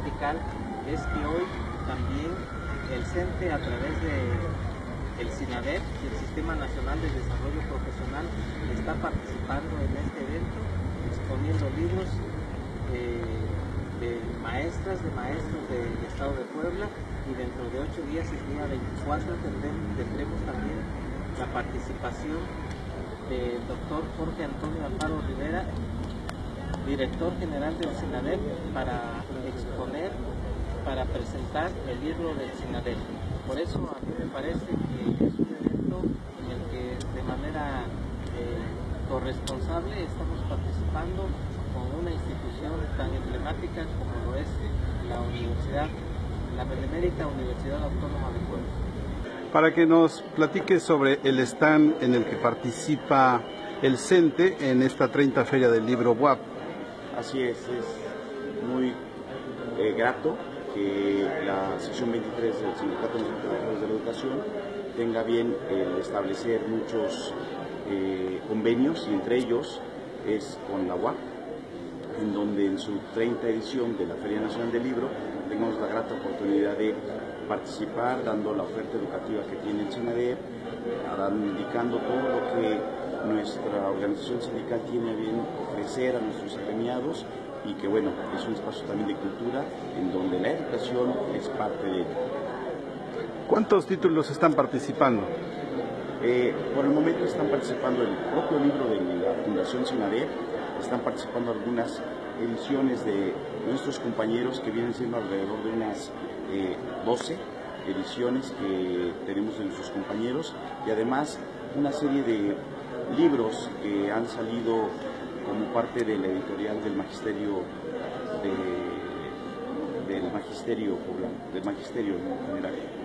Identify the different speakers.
Speaker 1: especial es que hoy también el CENTE a través de el SINADEP, el Sistema Nacional de Desarrollo Profesional, está participando en este evento, exponiendo libros eh, de maestras, de maestros del Estado de Puebla y dentro de ocho días, el día 24, tendremos, también la participación del doctor Jorge Antonio Alfaro Rivera, director general del SINADEP, para exponer, para presentar el libro del SINADEP. Por eso a mí me parece que es un evento en el que de manera eh, corresponsable estamos participando con una institución tan emblemática como lo es la Universidad, la Benemérita Universidad Autónoma de Puebla.
Speaker 2: Para que nos platique sobre el stand en el que participa el CENTE en esta 30 Feria del Libro WAP.
Speaker 3: Así es, es muy eh, grato que la sección 23 del Sindicato de Trabajadores de la Educación tenga bien el establecer muchos eh, convenios y entre ellos es con la UAP, en donde en su 30 edición de la Feria Nacional del Libro tengamos la grata oportunidad de participar dando la oferta educativa que tiene el SENADEP, indicando todo lo que nuestra organización sindical tiene a bien ofrecer a nuestros agremiados y que bueno, es un espacio también de cultura en donde la educación es parte de ello.
Speaker 2: ¿Cuántos títulos están participando?
Speaker 3: Eh, por el momento están participando el propio libro de la Fundación Sinadep, están participando algunas ediciones de nuestros compañeros que vienen siendo alrededor de unas 12 eh, ediciones que tenemos de nuestros compañeros y además una serie de libros que han salido como parte de la editorial del magisterio del magisterio del magisterio en general.